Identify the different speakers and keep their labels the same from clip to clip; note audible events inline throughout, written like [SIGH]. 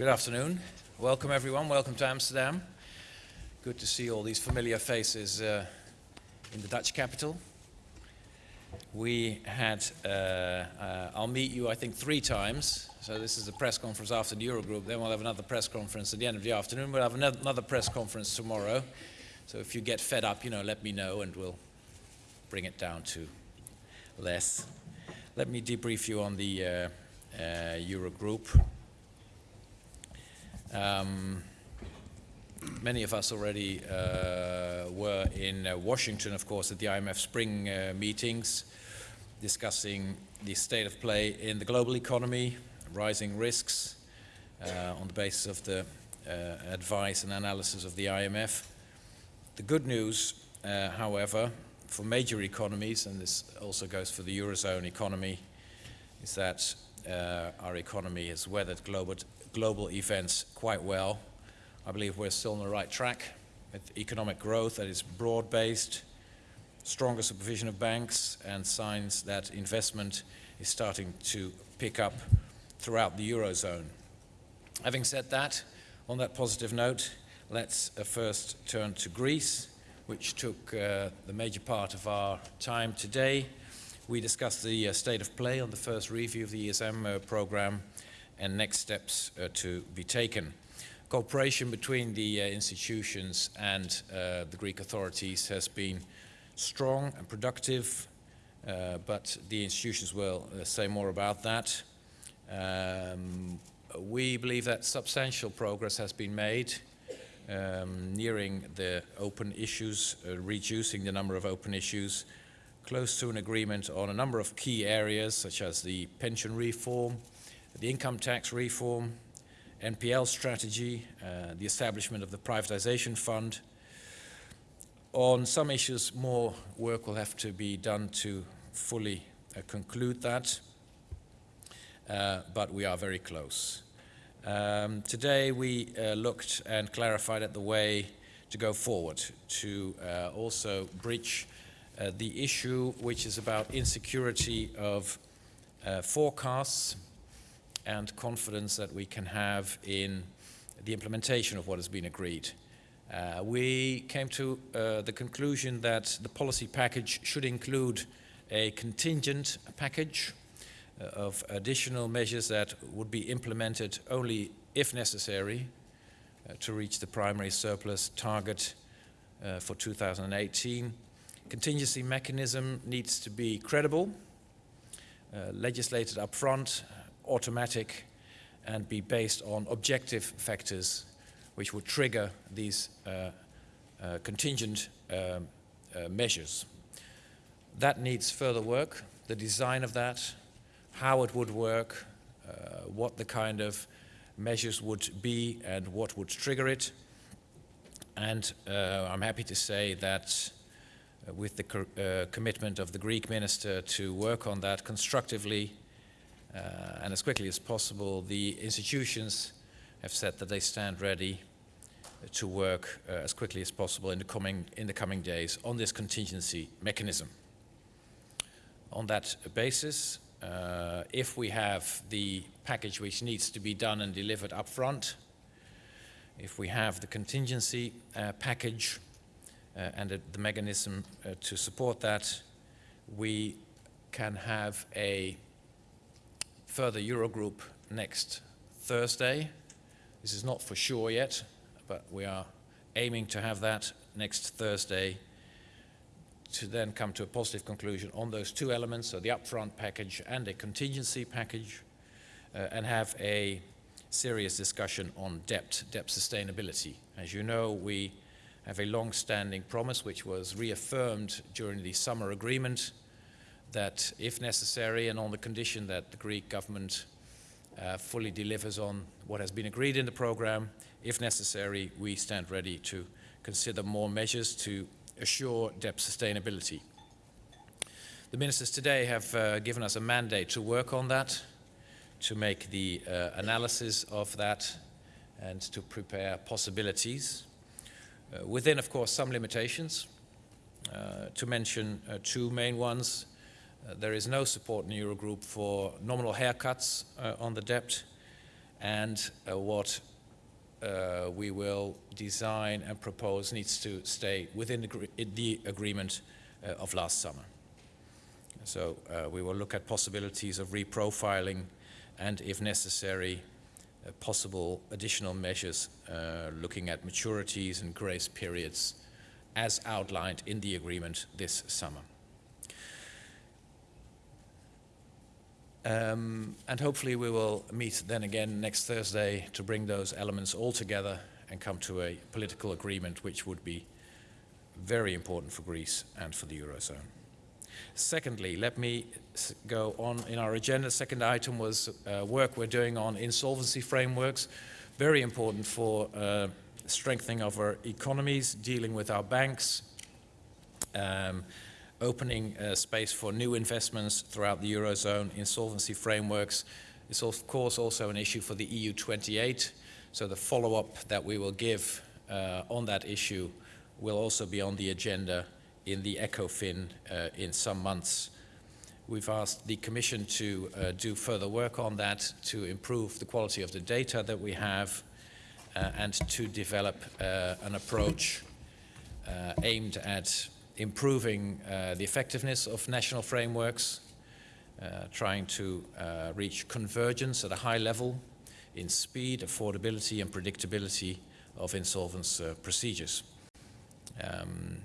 Speaker 1: Good afternoon. Welcome everyone. Welcome to Amsterdam. Good to see all these familiar faces uh, in the Dutch capital. We had, uh, uh, I'll meet you I think three times. So this is the press conference after the Eurogroup. Then we'll have another press conference at the end of the afternoon. We'll have another press conference tomorrow. So if you get fed up, you know, let me know and we'll bring it down to less. Let me debrief you on the uh, uh, Eurogroup. Um, many of us already uh, were in uh, Washington, of course, at the IMF spring uh, meetings, discussing the state of play in the global economy, rising risks uh, on the basis of the uh, advice and analysis of the IMF. The good news, uh, however, for major economies, and this also goes for the Eurozone economy, is that our economy has weathered global global events quite well. I believe we're still on the right track with economic growth that is broad-based, stronger supervision of banks, and signs that investment is starting to pick up throughout the Eurozone. Having said that, on that positive note, let's uh, first turn to Greece, which took uh, the major part of our time today. We discussed the uh, state of play on the first review of the ESM uh, program and next steps uh, to be taken. Cooperation between the uh, institutions and uh, the Greek authorities has been strong and productive, but the institutions will say more about that. Um, we believe that substantial progress has been made um, nearing the open issues, uh, reducing the number of open issues, close to an agreement on a number of key areas such as the pension reform, the income tax reform, NPL strategy, uh, the establishment of the privatization fund. On some issues, more work will have to be done to fully uh, conclude that, uh, but we are very close. Um, today we uh, looked and clarified at the way to go forward to uh, also bridge uh, the issue which is about insecurity of forecasts and confidence that we can have in the implementation of what has been agreed. Uh, we came to uh, the conclusion that the policy package should include a contingent package uh, of additional measures that would be implemented only if necessary uh, to reach the primary surplus target uh, for 2018. Contingency mechanism needs to be credible, uh, legislated upfront, automatic and be based on objective factors which would trigger these uh, uh, contingent um, uh, measures. That needs further work, the design of that, how it would work, uh, what the kind of measures would be and what would trigger it. And uh, I'm happy to say that uh, with the co commitment of the Greek minister to work on that constructively, and as quickly as possible, the institutions have said that they stand ready to work uh, as quickly as possible in the, coming, in the coming days on this contingency mechanism. On that basis, uh, if we have the package which needs to be done and delivered up front, if we have the contingency uh, package uh, and the, the mechanism uh, to support that, we can have a further Eurogroup next Thursday. This is not for sure yet, but we are aiming to have that next Thursday to then come to a positive conclusion on those two elements, so the upfront package and a contingency package, uh, and have a serious discussion on debt, debt sustainability. As you know, we have a long-standing promise which was reaffirmed during the summer agreement that if necessary and on the condition that the Greek government uh, fully delivers on what has been agreed in the program, if necessary, we stand ready to consider more measures to assure debt sustainability. The ministers today have uh, given us a mandate to work on that, to make the uh, analysis of that and to prepare possibilities. Uh, within, of course, some limitations. Uh, to mention uh, two main ones, there is no support in Eurogroup for nominal haircuts uh, on the debt and uh, what uh, we will design and propose needs to stay within the, the agreement uh, of last summer. So uh, we will look at possibilities of reprofiling and, if necessary, uh, possible additional measures uh, looking at maturities and grace periods as outlined in the agreement this summer. Um, and hopefully we will meet then again next Thursday to bring those elements all together and come to a political agreement which would be very important for Greece and for the Eurozone. Secondly, let me go on in our agenda. Second item was uh, work we're doing on insolvency frameworks, very important for uh, strengthening of our economies, dealing with our banks, um, opening uh, space for new investments throughout the Eurozone, insolvency frameworks is of course also an issue for the EU 28, so the follow-up that we will give uh, on that issue will also be on the agenda in the ECOFIN uh, in some months. We've asked the Commission to uh, do further work on that to improve the quality of the data that we have uh, and to develop uh, an approach uh, aimed at improving uh, the effectiveness of national frameworks, trying to reach convergence at a high level in speed, affordability and predictability of insolvency procedures. Um,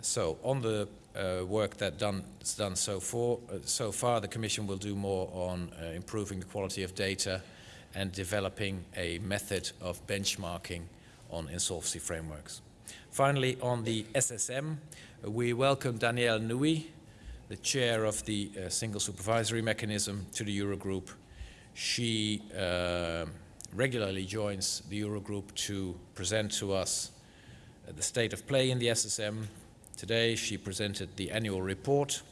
Speaker 1: so on the uh, work that done, is done so, uh, so far, the Commission will do more on uh, improving the quality of data and developing a method of benchmarking on insolvency frameworks. Finally, on the SSM, we welcome Danièle Nouy, the chair of the uh, Single Supervisory Mechanism, to the Eurogroup. She uh, regularly joins the Eurogroup to present to us uh, the state of play in the SSM, Today she presented the annual report.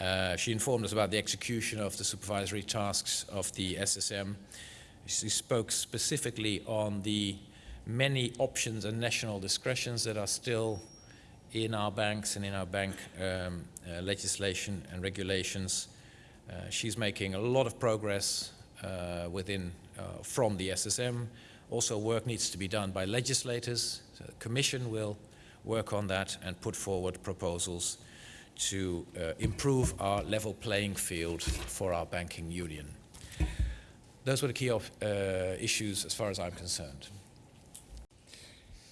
Speaker 1: Uh, she informed us about the execution of the supervisory tasks of the SSM. She spoke specifically on the many options and national discretions that are still in our banks and in our bank um, uh, legislation and regulations. Uh, she's making a lot of progress uh, within, uh, from the SSM. Also work needs to be done by legislators. So the Commission will work on that and put forward proposals to uh, improve our level playing field for our banking union. Those were the key uh, issues as far as I'm concerned.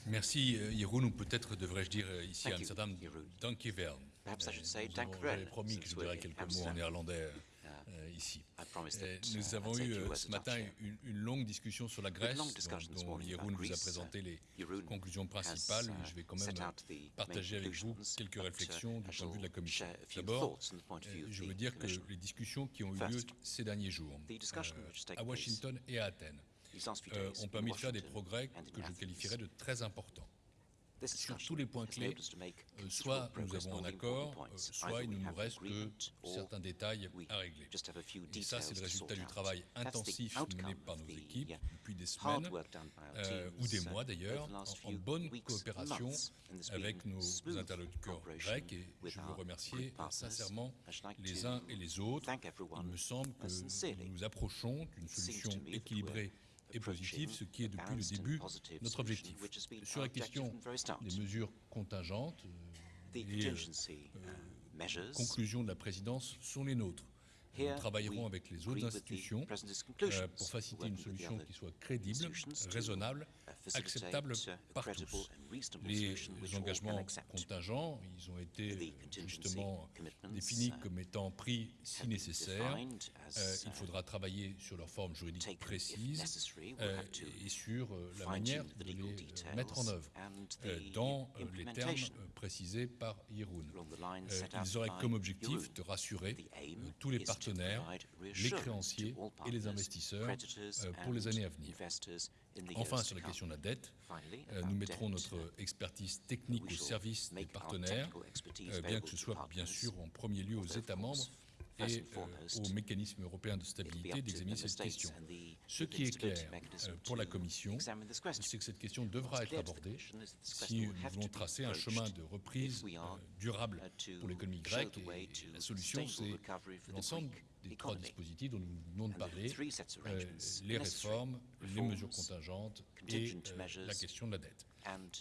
Speaker 2: Merci Jeroen, ou peut-être devrais-je dire euh, ici à Amsterdam, dankjewel.
Speaker 3: Perhaps I should say
Speaker 2: J'avais
Speaker 3: dankjewel,
Speaker 2: promis que je
Speaker 3: since
Speaker 2: dirais
Speaker 3: we're
Speaker 2: quelques
Speaker 3: in
Speaker 2: mots en
Speaker 3: Amsterdam.
Speaker 2: néerlandais
Speaker 3: Yeah.
Speaker 2: euh, ici.
Speaker 3: I promised
Speaker 2: Euh,
Speaker 3: that uh,
Speaker 2: Nous
Speaker 3: I'd
Speaker 2: avons
Speaker 3: say a
Speaker 2: eu
Speaker 3: few
Speaker 2: euh,
Speaker 3: words
Speaker 2: ce
Speaker 3: of
Speaker 2: matin
Speaker 3: Dutch.
Speaker 2: une, une longue discussion sur la Grèce,
Speaker 3: long discussion
Speaker 2: dont,
Speaker 3: this
Speaker 2: dont
Speaker 3: morning
Speaker 2: Jeroen
Speaker 3: about
Speaker 2: vous a
Speaker 3: Greece.
Speaker 2: présenté les
Speaker 3: Jeroen
Speaker 2: conclusions
Speaker 3: has,
Speaker 2: principales.
Speaker 3: uh,
Speaker 2: Je vais quand même
Speaker 3: set out the main
Speaker 2: partager avec vous
Speaker 3: conclusions,
Speaker 2: quelques
Speaker 3: but, uh,
Speaker 2: réflexions du
Speaker 3: I
Speaker 2: point de vue de la
Speaker 3: shall
Speaker 2: Commission.
Speaker 3: share a few
Speaker 2: D'abord,
Speaker 3: thoughts from the point of view
Speaker 2: euh,
Speaker 3: of
Speaker 2: je
Speaker 3: the
Speaker 2: veux dire que
Speaker 3: Commission.
Speaker 2: les discussions qui ont eu lieu
Speaker 3: First,
Speaker 2: ces derniers jours
Speaker 3: the discussion
Speaker 2: euh,
Speaker 3: which has taken
Speaker 2: à
Speaker 3: place
Speaker 2: Washington et à Athènes
Speaker 3: These last few
Speaker 2: euh,
Speaker 3: days
Speaker 2: ont
Speaker 3: in
Speaker 2: permis de faire des
Speaker 3: Washington
Speaker 2: progrès
Speaker 3: and in
Speaker 2: que je
Speaker 3: Athens.
Speaker 2: qualifierais de très importants.
Speaker 3: This
Speaker 2: Sur
Speaker 3: discussion
Speaker 2: tous les points
Speaker 3: has
Speaker 2: clés,
Speaker 3: enabled us to make
Speaker 2: Euh,
Speaker 3: considerable
Speaker 2: soit nous
Speaker 3: progress
Speaker 2: avons
Speaker 3: on
Speaker 2: un
Speaker 3: all the important
Speaker 2: accord, euh,
Speaker 3: points.
Speaker 2: soit
Speaker 3: Either
Speaker 2: il
Speaker 3: we
Speaker 2: ne nous
Speaker 3: have
Speaker 2: reste que
Speaker 3: agreement or
Speaker 2: certains détails
Speaker 3: we
Speaker 2: à régler.
Speaker 3: just have a few
Speaker 2: Et ça, c'est
Speaker 3: details
Speaker 2: le
Speaker 3: to
Speaker 2: résultat
Speaker 3: sort
Speaker 2: du
Speaker 3: out.
Speaker 2: travail
Speaker 3: That's the
Speaker 2: intensif
Speaker 3: outcome
Speaker 2: mené par
Speaker 3: of
Speaker 2: nos
Speaker 3: the,
Speaker 2: équipes
Speaker 3: uh,
Speaker 2: depuis des
Speaker 3: hard
Speaker 2: semaines
Speaker 3: work done by our
Speaker 2: euh, ou
Speaker 3: teams,
Speaker 2: des
Speaker 3: uh,
Speaker 2: mois
Speaker 3: over
Speaker 2: d'ailleurs,
Speaker 3: the last
Speaker 2: en, en
Speaker 3: few
Speaker 2: bonne
Speaker 3: weeks,
Speaker 2: coopération
Speaker 3: months, and there's
Speaker 2: avec
Speaker 3: been
Speaker 2: nos
Speaker 3: smooth
Speaker 2: interlocuteurs
Speaker 3: cooperation
Speaker 2: grecs et
Speaker 3: with
Speaker 2: je veux
Speaker 3: our
Speaker 2: remercier
Speaker 3: Greek partners.
Speaker 2: sincèrement
Speaker 3: I should like
Speaker 2: les
Speaker 3: to
Speaker 2: uns et les autres.
Speaker 3: thank
Speaker 2: Il
Speaker 3: everyone
Speaker 2: me semble que
Speaker 3: sincerely.
Speaker 2: nous nous approchons d'une
Speaker 3: Seems
Speaker 2: solution
Speaker 3: to me that
Speaker 2: équilibrée et positive, ce qui est
Speaker 3: a
Speaker 2: depuis le
Speaker 3: balanced and
Speaker 2: début
Speaker 3: positive
Speaker 2: notre
Speaker 3: solution,
Speaker 2: objectif.
Speaker 3: which has been
Speaker 2: Sur
Speaker 3: our
Speaker 2: la question
Speaker 3: objective from the very start.
Speaker 2: des mesures contingentes
Speaker 3: The
Speaker 2: euh, et euh,
Speaker 3: contingency uh, measures
Speaker 2: conclusions de la présidence sont les nôtres. Nous
Speaker 3: Here,
Speaker 2: travaillerons
Speaker 3: we
Speaker 2: avec les
Speaker 3: agree
Speaker 2: autres
Speaker 3: with the
Speaker 2: institutions
Speaker 3: President's
Speaker 2: euh,
Speaker 3: conclusions,
Speaker 2: pour faciliter une
Speaker 3: working with the
Speaker 2: solution
Speaker 3: other
Speaker 2: qui soit crédible,
Speaker 3: institutions to,
Speaker 2: raisonnable,
Speaker 3: uh, facilitate,
Speaker 2: acceptable
Speaker 3: uh, a
Speaker 2: par
Speaker 3: credible
Speaker 2: tous.
Speaker 3: and reasonable
Speaker 2: Les
Speaker 3: solution which all can
Speaker 2: engagements
Speaker 3: accept.
Speaker 2: contingents, ils ont été
Speaker 3: The contingency
Speaker 2: justement
Speaker 3: commitments,
Speaker 2: définis
Speaker 3: uh,
Speaker 2: comme étant pris si
Speaker 3: have been
Speaker 2: nécessaire.
Speaker 3: defined as,
Speaker 2: Euh, il
Speaker 3: uh,
Speaker 2: faudra travailler sur leur forme juridique
Speaker 3: taken if
Speaker 2: précise
Speaker 3: necessary. We'll
Speaker 2: euh,
Speaker 3: have to
Speaker 2: et sur euh, la
Speaker 3: fine-tune
Speaker 2: manière
Speaker 3: the
Speaker 2: de
Speaker 3: legal
Speaker 2: les euh,
Speaker 3: details
Speaker 2: mettre en œuvre
Speaker 3: and
Speaker 2: euh,
Speaker 3: the
Speaker 2: dans euh, les termes
Speaker 3: implementation
Speaker 2: euh, précisés par Jeroen.
Speaker 3: along the lines
Speaker 2: Euh,
Speaker 3: set out
Speaker 2: ils auraient
Speaker 3: by
Speaker 2: comme objectif
Speaker 3: Jeroen.
Speaker 2: de rassurer
Speaker 3: The aim
Speaker 2: euh, tous les
Speaker 3: is to
Speaker 2: partenaires,
Speaker 3: provide
Speaker 2: les
Speaker 3: reassurance
Speaker 2: créanciers
Speaker 3: to all
Speaker 2: et les
Speaker 3: partners,
Speaker 2: investisseurs
Speaker 3: creditors
Speaker 2: euh, pour les
Speaker 3: and
Speaker 2: années à venir. Enfin, sur la question de la dette, euh, nous mettrons notre expertise technique au service des partenaires, euh, bien que ce soit bien sûr en premier lieu aux États membres et euh, au mécanisme européen de stabilité d'examiner cette question. Ce qui est clair pour la Commission, c'est que cette question devra être abordée si nous voulons tracer un chemin de reprise durable pour l'économie grecque. La solution, c'est l'ensemble des trois dispositifs dont nous venons de parler, euh, les réformes, les mesures contingentes et euh, la question de la dette.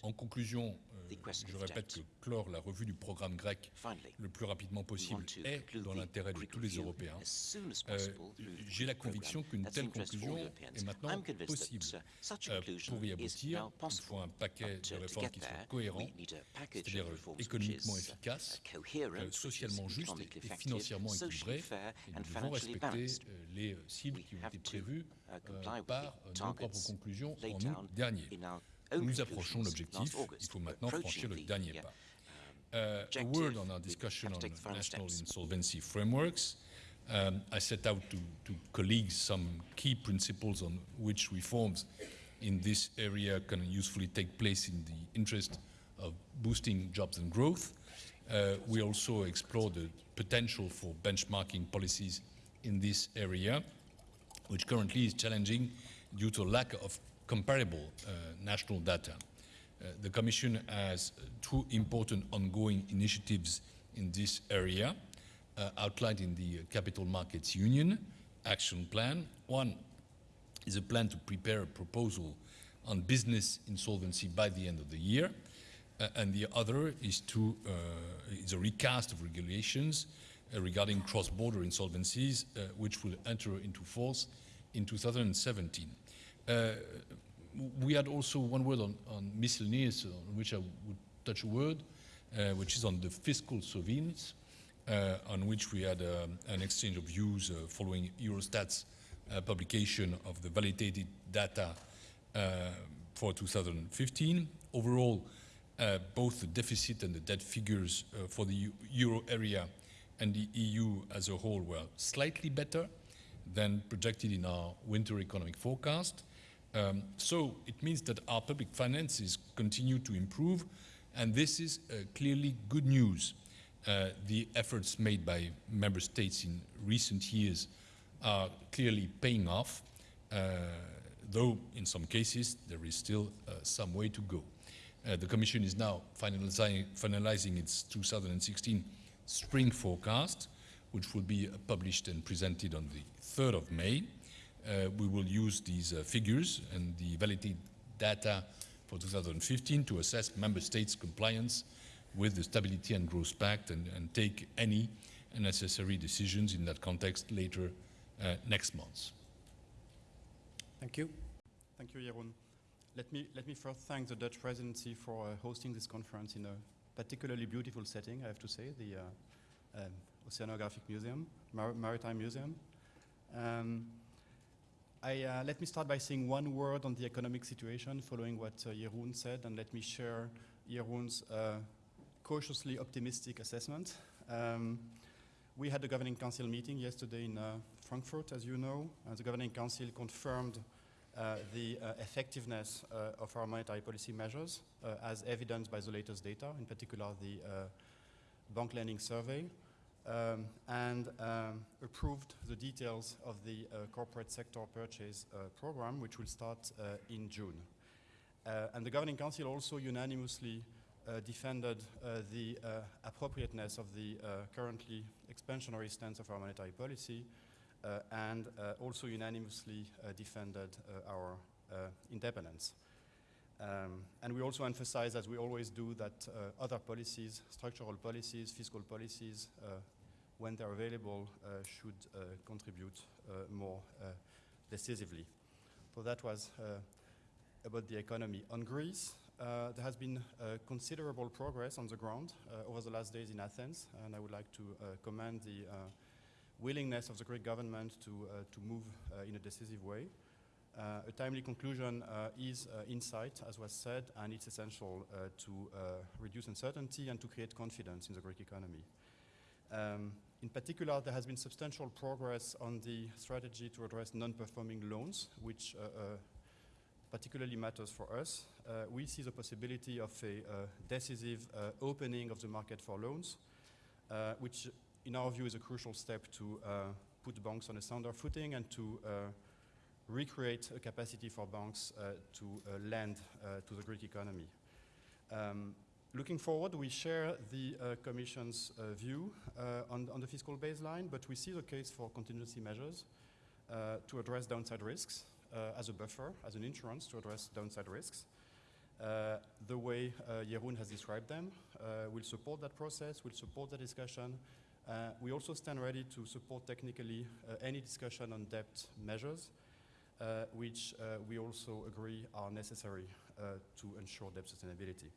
Speaker 2: En conclusion, je
Speaker 3: of
Speaker 2: répète
Speaker 3: debt.
Speaker 2: que clore la revue du programme grec
Speaker 3: finally,
Speaker 2: le plus rapidement
Speaker 3: we
Speaker 2: possible
Speaker 3: want to
Speaker 2: est
Speaker 3: conclude
Speaker 2: dans
Speaker 3: the
Speaker 2: l'intérêt de
Speaker 3: Greek
Speaker 2: tous les
Speaker 3: review
Speaker 2: Européens.
Speaker 3: as soon as
Speaker 2: Euh,
Speaker 3: possible through the
Speaker 2: J'ai la
Speaker 3: Greek programme.
Speaker 2: conviction qu'une
Speaker 3: That's
Speaker 2: telle
Speaker 3: of interest for all
Speaker 2: conclusion
Speaker 3: Europeans.
Speaker 2: est maintenant
Speaker 3: I'm convinced
Speaker 2: possible.
Speaker 3: that, uh, such a
Speaker 2: Euh,
Speaker 3: conclusion
Speaker 2: Pour y
Speaker 3: is
Speaker 2: aboutir,
Speaker 3: now
Speaker 2: il
Speaker 3: possible.
Speaker 2: faut un paquet
Speaker 3: But,
Speaker 2: de
Speaker 3: uh, to
Speaker 2: réformes
Speaker 3: get
Speaker 2: qui soient
Speaker 3: there,
Speaker 2: cohérents,
Speaker 3: we need a package
Speaker 2: c'est-à-dire
Speaker 3: of reforms
Speaker 2: économiquement
Speaker 3: which is, uh,
Speaker 2: efficace,
Speaker 3: coherent,
Speaker 2: euh,
Speaker 3: which is
Speaker 2: socialement juste
Speaker 3: economically
Speaker 2: et
Speaker 3: effective,
Speaker 2: financièrement
Speaker 3: socially
Speaker 2: équilibré.
Speaker 3: fair,
Speaker 2: Et
Speaker 3: and
Speaker 2: nous devons
Speaker 3: financially
Speaker 2: respecter
Speaker 3: balanced.
Speaker 2: euh, les cibles
Speaker 3: We
Speaker 2: qui ont
Speaker 3: have
Speaker 2: été
Speaker 3: to,
Speaker 2: prévues
Speaker 3: uh,
Speaker 2: euh,
Speaker 3: comply with
Speaker 2: par
Speaker 3: the
Speaker 2: euh, nos propres
Speaker 3: targets
Speaker 2: conclusions
Speaker 3: laid
Speaker 2: en
Speaker 3: down
Speaker 2: août dernier.
Speaker 3: In our own
Speaker 2: Nous approchons l'objectif, il faut maintenant franchir le dernier
Speaker 3: uh,
Speaker 2: pas. Uh, a word on our discussion on
Speaker 3: to take the final
Speaker 2: national insolvency frameworks. Um, I set out to, to colleagues some key principles on which reforms in this area can usefully take place in the interest of boosting jobs and growth. Uh, we also explore the potential for benchmarking policies in this area, which currently is challenging due to lack of comparable uh, national data. Uh, the Commission has two important ongoing initiatives in this area uh, outlined in the Capital Markets Union Action Plan. One is a plan to prepare a proposal on business insolvency by the end of the year, uh, and the other is to uh, is a recast of regulations uh, regarding cross-border insolvencies, which will enter into force in 2017. Uh, we had also one word on, on miscellaneous, on which I would touch a word, uh, which is on the fiscal surveillance, uh, on which we had um, an exchange of views following Eurostat's publication of the validated data for 2015. Overall, uh, both the deficit and the debt figures uh, for the euro area and the EU as a whole were slightly better than projected in our winter economic forecast. Um, so it means that our public finances continue to improve, and this is uh, clearly good news. Uh, the efforts made by member states in recent years are clearly paying off, uh, though in some cases there is still uh, some way to go. Uh, the Commission is now finalizing, its 2016 spring forecast, which will be published and presented on the 3rd of May. Uh, we will use these uh, figures and the validated data for 2015 to assess member states' compliance with the Stability and Growth Pact and, and take any necessary decisions in that context later uh, next month.
Speaker 1: Thank you.
Speaker 4: Thank you, Jeroen. Let me, let me first thank the Dutch presidency for uh, hosting this conference in a particularly beautiful setting, I have to say, the uh, um, Oceanographic Museum, Mar- Maritime Museum. Um, I, uh, let me start by saying one word on the economic situation following what uh, Jeroen said, and let me share Jeroen's uh, cautiously optimistic assessment. Um, we had the Governing Council meeting yesterday in uh, Frankfurt, as you know, and the Governing Council confirmed uh, the uh, effectiveness uh, of our monetary policy measures, uh, as evidenced by the latest data, in particular the uh, bank lending survey, um, and um, approved the details of the uh, corporate sector purchase uh, program, which will start uh, in June. Uh, and the Governing Council also unanimously uh, defended uh, the appropriateness of the currently expansionary stance of our monetary policy and also unanimously defended our independence. Um, and we also emphasize, as we always do, that uh, other policies, structural policies, fiscal policies, uh, when they're available, uh, should uh, contribute uh, more uh, decisively. So that was about the economy. On Greece, there has been considerable progress on the ground over the last days in Athens, and I would like to commend the willingness of the Greek government to, to move in a decisive way. Uh, a timely conclusion uh, is uh, in sight, as was said, and it's essential to reduce uncertainty and to create confidence in the Greek economy. Um, in particular, there has been substantial progress on the strategy to address non-performing loans, which uh, uh, particularly matters for us. Uh, we see the possibility of a decisive opening of the market for loans, which in our view is a crucial step to put banks on a sounder footing and to recreate a capacity for banks uh, to uh, lend uh, to the Greek economy. Um, looking forward, we share the Commission's view on, on the fiscal baseline, but we see the case for contingency measures to address downside risks as a buffer, as an insurance to address downside risks. Uh, the way uh, Jeroen has described them uh, will support that process, we'll support the discussion. Uh, we also stand ready to support technically any discussion on debt measures, which uh, we also agree are necessary uh, to ensure debt sustainability.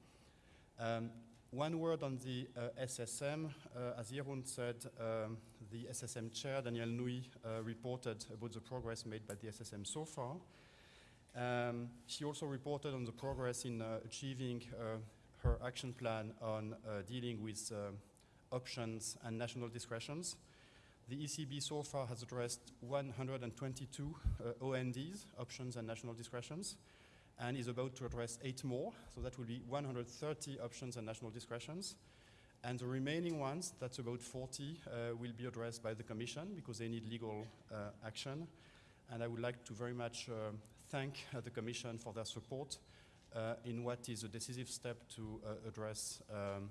Speaker 4: Um, one word on the uh, SSM. Uh, as Jeroen said, um, the SSM chair, Danièle Nouy, uh, reported about the progress made by the SSM so far. Um, she also reported on the progress in uh, achieving uh, her action plan on uh, dealing with options and national discretions. The ECB so far has addressed 122 uh, ONDs, options and national discretions, and is about to address eight more. So that will be 130 options and national discretions. And the remaining ones, that's about 40, uh, will be addressed by the Commission because they need legal uh, action. And I would like to very much uh, thank uh, the Commission for their support uh, in what is a decisive step to uh, address um,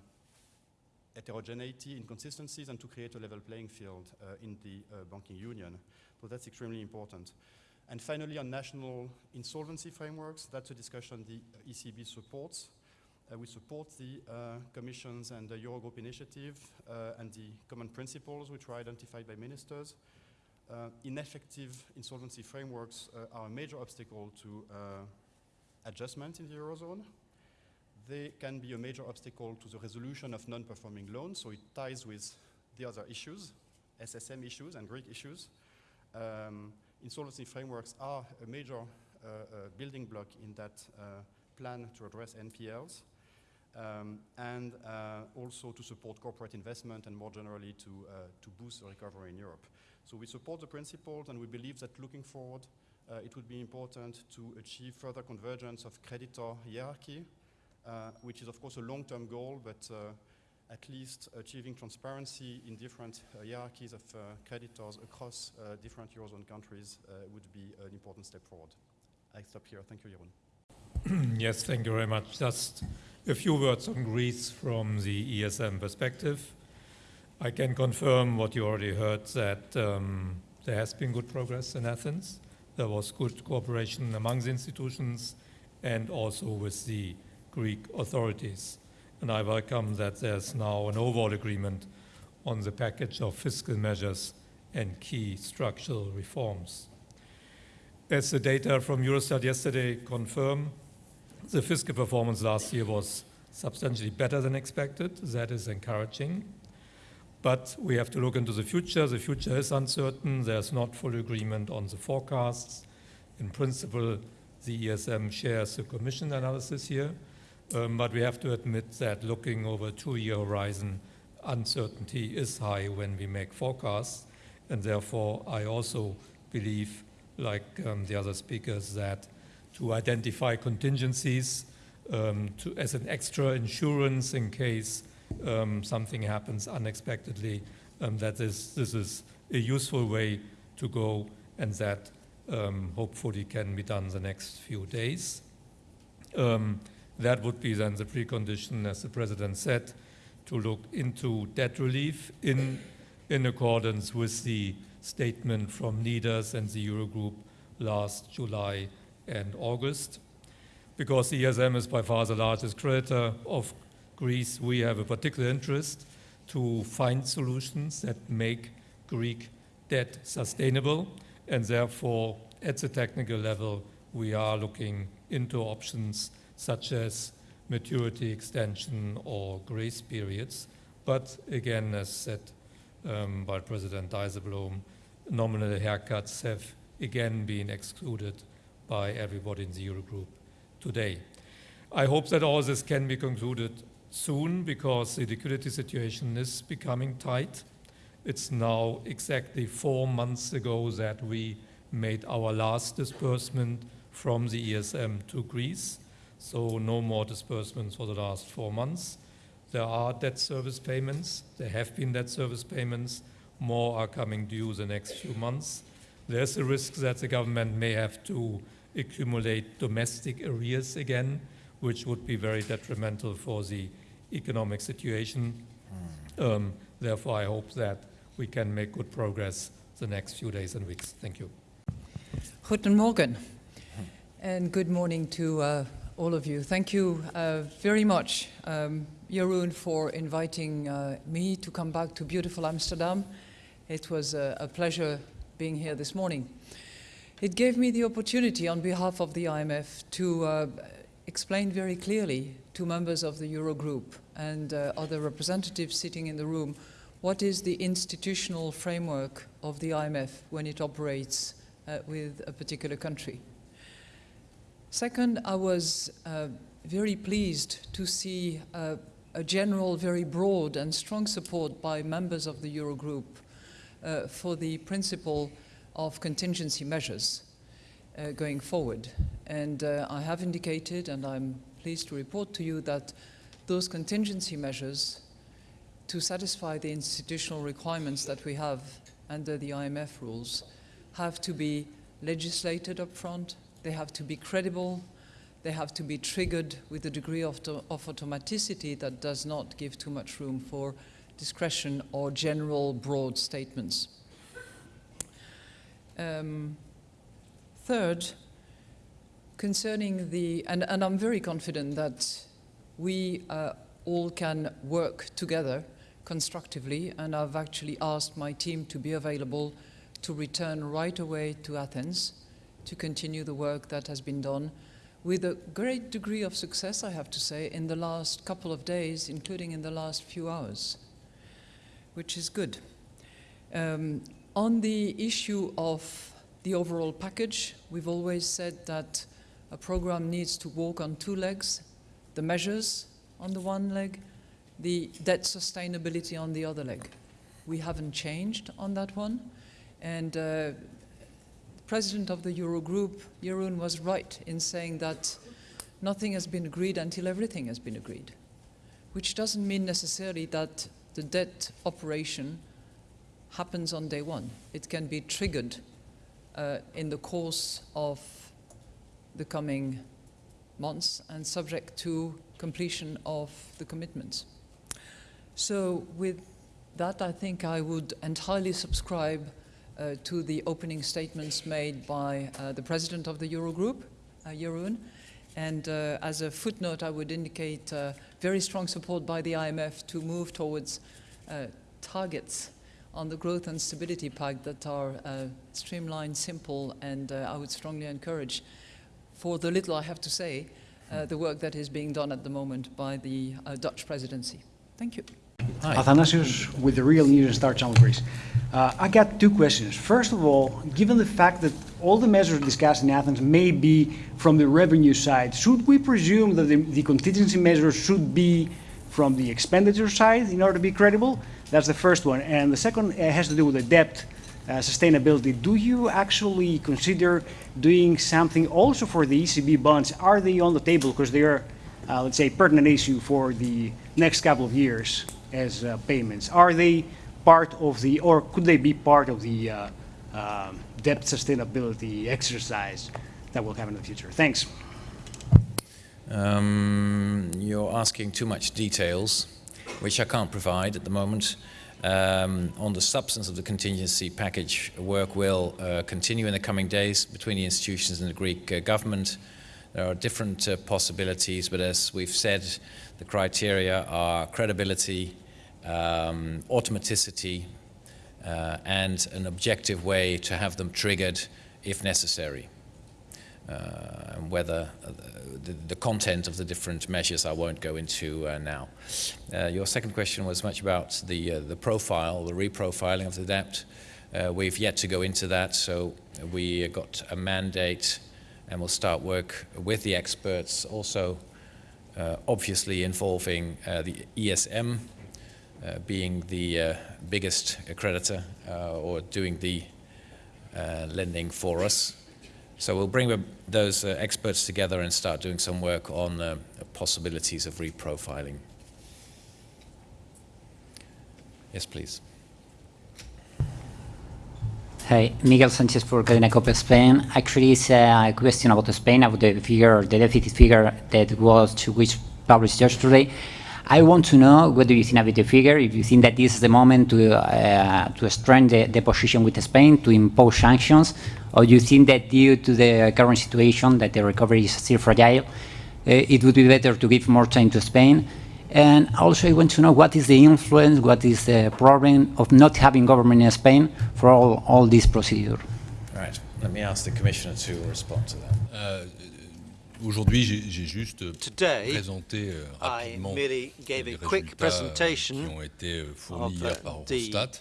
Speaker 4: heterogeneity, inconsistencies, and to create a level playing field uh, in the uh, banking union. So that's extremely important. And finally, on national insolvency frameworks, that's a discussion the ECB supports. Uh, we support the uh, Commission's and the Eurogroup initiative uh, and the common principles which were identified by ministers. Uh, ineffective insolvency frameworks are a major obstacle to adjustment in the Eurozone. They can be a major obstacle to the resolution of non-performing loans, so it ties with the other issues, SSM issues and Greek issues. Um, insolvency frameworks are a major uh, uh, building block in that uh, plan to address NPLs. Um, and uh, also to support corporate investment and more generally to, uh, to boost recovery in Europe. So we support the principles and we believe that looking forward, uh, it would be important to achieve further convergence of creditor hierarchy, which is of course a long-term goal, but uh, at least achieving transparency in different uh, hierarchies of uh, creditors across uh, different Eurozone countries uh, would be an important step forward. I stop here. Thank you, Jeroen. [CLEARS THROAT]
Speaker 5: Yes, thank you very much. Just a few words on Greece from the ESM perspective. I can confirm what you already heard, that um, there has been good progress in Athens. There was good cooperation among the institutions and also with the Greek authorities. And I welcome that there's now an overall agreement on the package of fiscal measures and key structural reforms. As the data from Eurostat yesterday confirm, the fiscal performance last year was substantially better than expected. That is encouraging. But we have to look into the future. The future is uncertain. There's not full agreement on the forecasts. In principle, the ESM shares the Commission analysis here. Um, but we have to admit that looking over a two-year horizon, uncertainty is high when we make forecasts. And therefore, I also believe, like um, the other speakers, that to identify contingencies um, to, as an extra insurance in case um, something happens unexpectedly, um, that this, this is a useful way to go and that um, hopefully can be done the next few days. Um, that would be then the precondition, as the President said, to look into debt relief in, in accordance with the statement from leaders and the Eurogroup last July and August. Because the ESM is by far the largest creditor of Greece, we have a particular interest to find solutions that make Greek debt sustainable, and therefore, at the technical level, we are looking into options such as maturity extension or grace periods. But again, as said um, by President Dijsselbloem, nominal haircuts have again been excluded by everybody in the Eurogroup today. I hope that all this can be concluded soon because the liquidity situation is becoming tight. It's now exactly four months ago that we made our last disbursement from the ESM to Greece, so no more disbursements for the last four months. There are debt service payments, there have been debt service payments, more are coming due the next few months. There's a risk that the government may have to accumulate domestic arrears again, which would be very detrimental for the economic situation. Um, therefore, I hope that we can make good progress the next few days and weeks. Thank you.
Speaker 6: Guten Morgen, and good morning to uh, all of you. Thank you uh, very much, um, Jeroen, for inviting uh, me to come back to beautiful Amsterdam. It was a, a pleasure being here this morning. It gave me the opportunity, on behalf of the IMF, to uh, explain very clearly to members of the Eurogroup and uh, other representatives sitting in the room what is the institutional framework of the IMF when it operates uh, with a particular country. Second, I was uh, very pleased to see uh, a general, very broad and strong support by members of the Eurogroup uh, for the principle of contingency measures uh, going forward. And uh, I have indicated, and I'm pleased to report to you that those contingency measures to satisfy the institutional requirements that we have under the IMF rules have to be legislated up front, they have to be credible, they have to be triggered with a degree of, of automaticity that does not give too much room for discretion or general broad statements. Um, third, concerning the, and, and, I'm very confident that we uh, all can work together constructively, and I've actually asked my team to be available to return right away to Athens to continue the work that has been done with a great degree of success, I have to say, in the last couple of days, including in the last few hours, which is good. Um, on the issue of the overall package, we've always said that a program needs to walk on two legs, the measures on the one leg, the debt sustainability on the other leg. We haven't changed on that one. And uh, president of the Eurogroup, Jeroen, was right in saying that nothing has been agreed until everything has been agreed, which doesn't mean necessarily that the debt operation happens on day one. It can be triggered uh, in the course of the coming months and subject to completion of the commitments. So with that, I think I would entirely subscribe uh, to the opening statements made by uh, the president of the Eurogroup, uh, Jeroen. And uh, as a footnote, I would indicate uh, very strong support by the IMF to move towards uh, targets on the growth and stability pact that are streamlined, simple, and I would strongly encourage, for the little I have to say, the work that is being done at the moment by the Dutch presidency. Thank you.
Speaker 1: Hi.
Speaker 7: Athanasios with the Real News and Star Channel Greece. Uh, I got two questions. First of all, given the fact that all the measures discussed in Athens may be from the revenue side, should we presume that the, the contingency measures should be from the expenditure side in order to be credible? That's the first one. And the second uh, has to do with the debt uh, sustainability. Do you actually consider doing something also for the ECB bonds? Are they on the table because they are, uh, let's say, pertinent issue for the next couple of years? As uh, payments. Are they part of the, or could they be part of the uh, uh, debt sustainability exercise that will happen in the future? Thanks.
Speaker 1: Um, you're asking too much details, which I can't provide at the moment. Um, on the substance of the contingency package, work will uh, continue in the coming days between the institutions and the Greek uh, government. There are different uh, possibilities, but as we've said, the criteria are credibility, um, automaticity, uh, and an objective way to have them triggered if necessary. Uh, and whether uh, the, the, content of the different measures I won't go into uh, now. Uh, your second question was much about the, uh, the profile, the reprofiling of the debt. we've yet to go into that, so we got a mandate and we'll start work with the experts, also obviously involving the ESM, Uh, being the uh, biggest creditor uh, or doing the uh, lending for us. So we'll bring those uh, experts together and start doing some work on possibilities of reprofiling. Yes, please.
Speaker 8: Hi, Miguel Sanchez for Cadena Cope Spain. Actually, it's a question about Spain, about the figure, the deficit figure that was which published yesterday. I want to know what do you think about the figure, if you think that this is the moment to, uh, to strengthen the, the position with Spain, to impose sanctions, or you think that due to the current situation, that the recovery is still fragile, uh, it would be better to give more time to Spain? And also I want to know what is the influence, what is the problem of not having government in Spain for all, all this procedure?
Speaker 1: Right. Let me ask the Commissioner to respond to that.
Speaker 2: Euh, Aujourd'hui, j'ai j'ai juste
Speaker 9: Today,
Speaker 2: présenté euh, rapidement les
Speaker 9: a quick
Speaker 2: résultats, euh,
Speaker 9: presentation
Speaker 2: qui ont été euh, fournis hier par
Speaker 9: the
Speaker 2: Eurostat.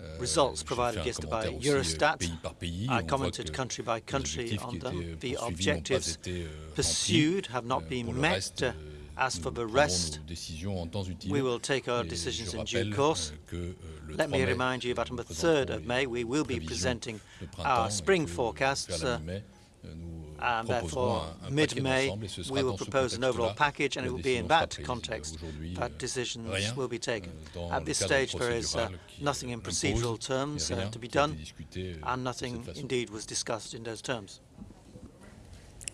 Speaker 2: Euh,
Speaker 9: results provided yesterday by
Speaker 2: euh,
Speaker 9: Eurostat.
Speaker 2: pays par pays.
Speaker 9: I commented country by country on them. The
Speaker 2: poursuivis n'ont pas
Speaker 9: objectives
Speaker 2: euh,
Speaker 9: pursued have not
Speaker 2: Euh,
Speaker 9: been met.
Speaker 2: euh,
Speaker 9: As for the rest,
Speaker 2: nos décisions en temps utile.
Speaker 9: we will take our decisions in due course.
Speaker 2: euh, euh,
Speaker 9: Let me remind you that on the 3rd of May, we will be presenting our spring forecasts, uh,
Speaker 2: euh,
Speaker 9: and therefore,
Speaker 2: un- un paquet
Speaker 9: mid-May,
Speaker 2: d'ensemble et ce sera
Speaker 9: we will propose an overall package, and it will be in that context that
Speaker 2: euh,
Speaker 9: decisions will be taken.
Speaker 2: euh,
Speaker 9: At this stage, there is uh, nothing in procedural terms uh, to be
Speaker 2: qui a été
Speaker 9: done,
Speaker 2: euh,
Speaker 9: and nothing indeed was discussed in those terms.